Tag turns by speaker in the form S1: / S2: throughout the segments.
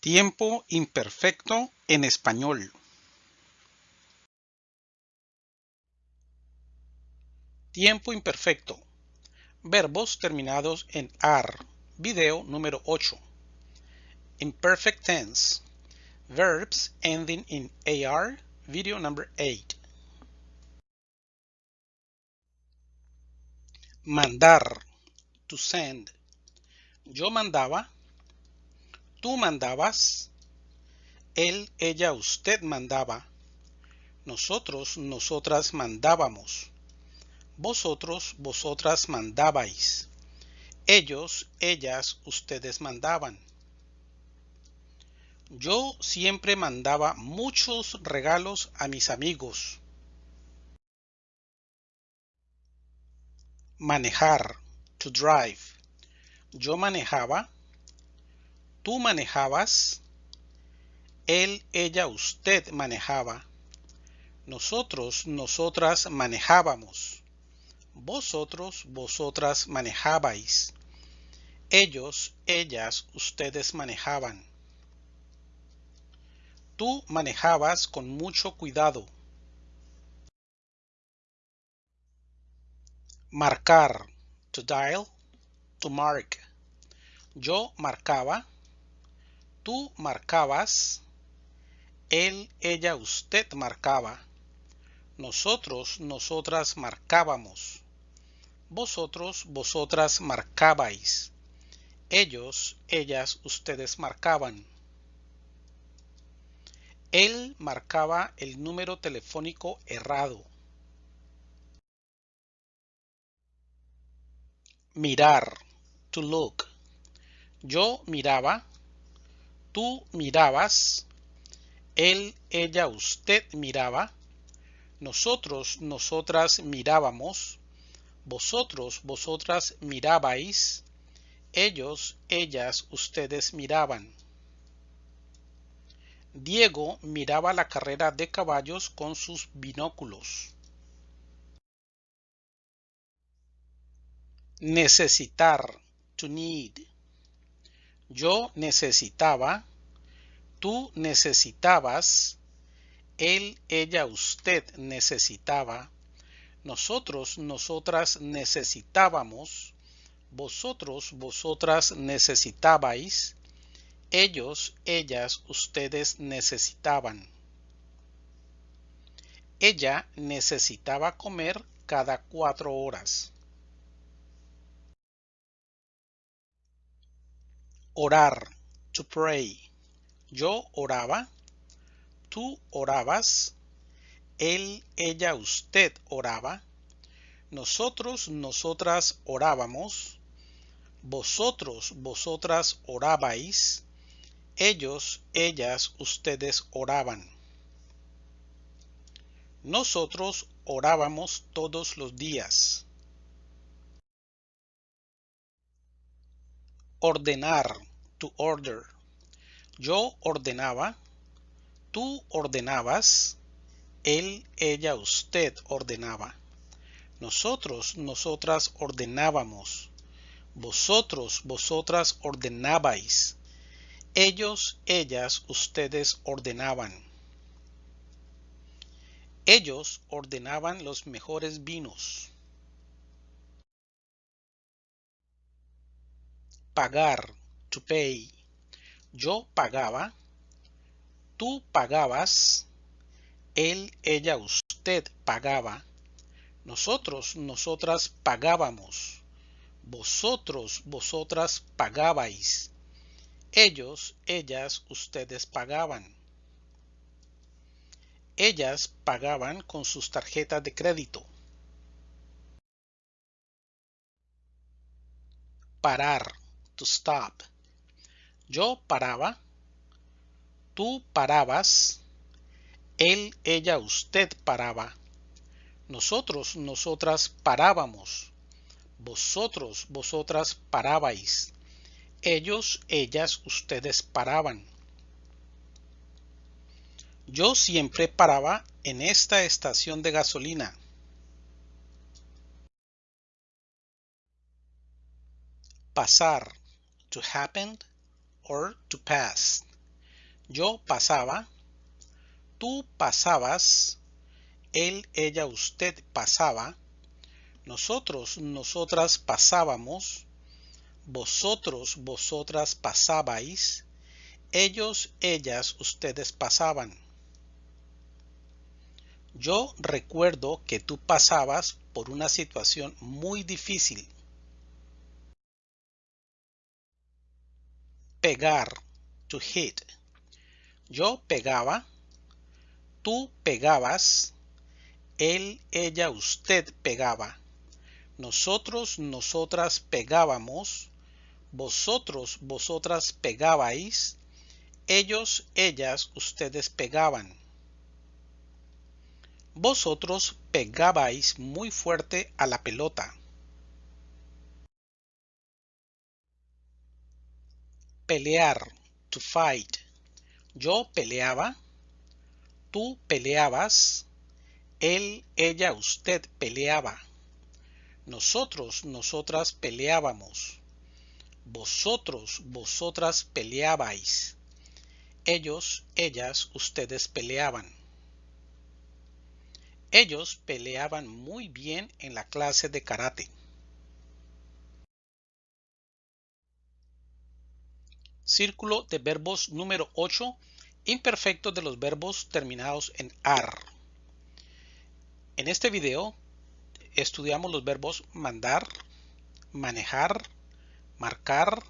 S1: Tiempo imperfecto en español. Tiempo imperfecto. Verbos terminados en AR. Video número 8. Imperfect tense. Verbs ending in AR. Video number 8. Mandar. To send. Yo mandaba. Tú mandabas. Él, ella, usted mandaba. Nosotros, nosotras mandábamos. Vosotros, vosotras mandabais. Ellos, ellas, ustedes mandaban. Yo siempre mandaba muchos regalos a mis amigos. Manejar, to drive. Yo manejaba. Tú manejabas. Él, ella, usted manejaba. Nosotros, nosotras manejábamos. Vosotros, vosotras manejabais. Ellos, ellas, ustedes manejaban. Tú manejabas con mucho cuidado. Marcar. To dial. To mark. Yo marcaba. Tú marcabas. Él, ella, usted marcaba. Nosotros, nosotras marcábamos. Vosotros, vosotras marcabais. Ellos, ellas, ustedes marcaban. Él marcaba el número telefónico errado. Mirar. To look. Yo miraba. Tú mirabas. Él, ella, usted miraba. Nosotros, nosotras mirábamos. Vosotros, vosotras mirabais. Ellos, ellas, ustedes miraban. Diego miraba la carrera de caballos con sus binóculos. Necesitar. To need. Yo necesitaba. Tú necesitabas. Él, ella, usted necesitaba. Nosotros, nosotras necesitábamos. Vosotros, vosotras necesitabais ellos, ellas, ustedes necesitaban. Ella necesitaba comer cada cuatro horas. Orar, to pray. Yo oraba, tú orabas, él, ella, usted oraba, nosotros, nosotras orábamos, vosotros, vosotras orabais, ellos, ellas, ustedes oraban. Nosotros orábamos todos los días. Ordenar, to order. Yo ordenaba, tú ordenabas, él, ella, usted ordenaba. Nosotros, nosotras ordenábamos. Vosotros, vosotras ordenabais ellos, ellas, ustedes ordenaban. Ellos ordenaban los mejores vinos. Pagar, to pay. Yo pagaba. Tú pagabas. Él, ella, usted pagaba. Nosotros, nosotras pagábamos. Vosotros, vosotras pagabais ellos, ellas, ustedes pagaban. Ellas pagaban con sus tarjetas de crédito. Parar, to stop. Yo paraba. Tú parabas. Él, ella, usted paraba. Nosotros, nosotras parábamos. Vosotros, vosotras parabais. Ellos, ellas, ustedes paraban. Yo siempre paraba en esta estación de gasolina. Pasar. To happen or to pass. Yo pasaba, tú pasabas, él, ella, usted pasaba, nosotros, nosotras pasábamos, vosotros, vosotras pasabais, ellos, ellas, ustedes pasaban. Yo recuerdo que tú pasabas por una situación muy difícil. Pegar, to hit. Yo pegaba, tú pegabas, él, ella, usted pegaba. Nosotros, nosotras pegábamos, vosotros, vosotras pegabais, ellos, ellas, ustedes pegaban. Vosotros pegabais muy fuerte a la pelota. Pelear, to fight. Yo peleaba, tú peleabas, él, ella, usted peleaba. Nosotros, nosotras peleábamos. Vosotros, vosotras peleabais. Ellos, ellas, ustedes peleaban. Ellos peleaban muy bien en la clase de karate. Círculo de verbos número 8. Imperfectos de los verbos terminados en AR. En este video estudiamos los verbos mandar, manejar, marcar,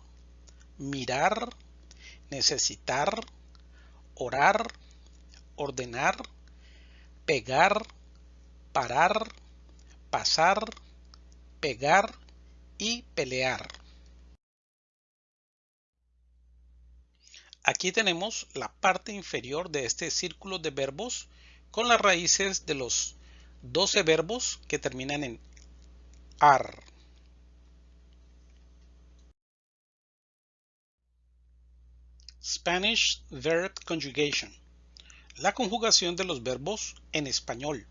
S1: mirar, necesitar, orar, ordenar, pegar, parar, pasar, pegar y pelear. Aquí tenemos la parte inferior de este círculo de verbos con las raíces de los 12 verbos que terminan en ar. Spanish Verb Conjugation. La conjugación de los verbos en español.